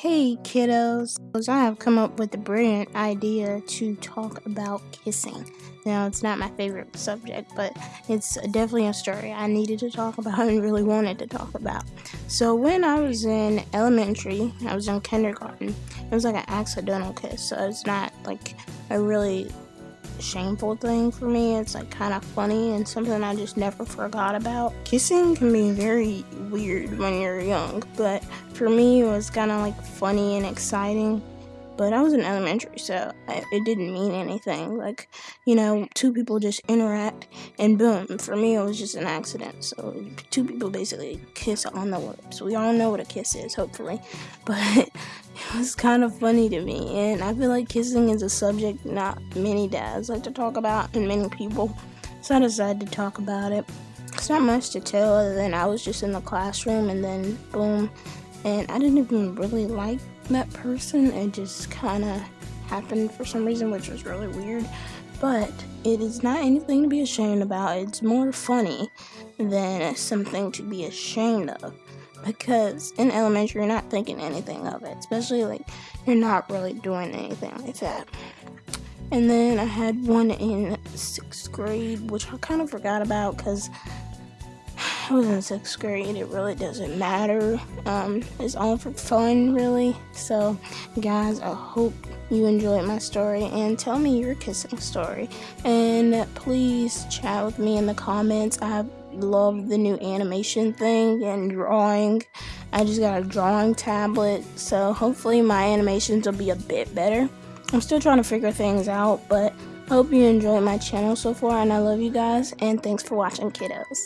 Hey kiddos, I have come up with a brilliant idea to talk about kissing. Now, it's not my favorite subject, but it's definitely a story I needed to talk about and really wanted to talk about. So, when I was in elementary, I was in kindergarten, it was like an accidental kiss, so it's not like a really shameful thing for me. It's like kind of funny and something I just never forgot about. Kissing can be very weird when you're young, but for me, it was kind of like funny and exciting. But I was in elementary, so it didn't mean anything. Like, you know, two people just interact and boom. For me, it was just an accident. So, two people basically kiss on the lips. We all know what a kiss is, hopefully. But it was kind of funny to me. And I feel like kissing is a subject not many dads like to talk about, and many people. So I decided to talk about it. It's not much to tell other than I was just in the classroom and then boom. And I didn't even really like that person. It just kind of happened for some reason, which was really weird. But it is not anything to be ashamed about. It's more funny than something to be ashamed of because in elementary you're not thinking anything of it especially like you're not really doing anything like that and then i had one in sixth grade which i kind of forgot about because I was in sixth grade. It really doesn't matter. Um, it's all for fun, really. So, guys, I hope you enjoyed my story and tell me your kissing story. And please chat with me in the comments. I love the new animation thing and drawing. I just got a drawing tablet, so hopefully my animations will be a bit better. I'm still trying to figure things out, but I hope you enjoyed my channel so far, and I love you guys, and thanks for watching, kiddos.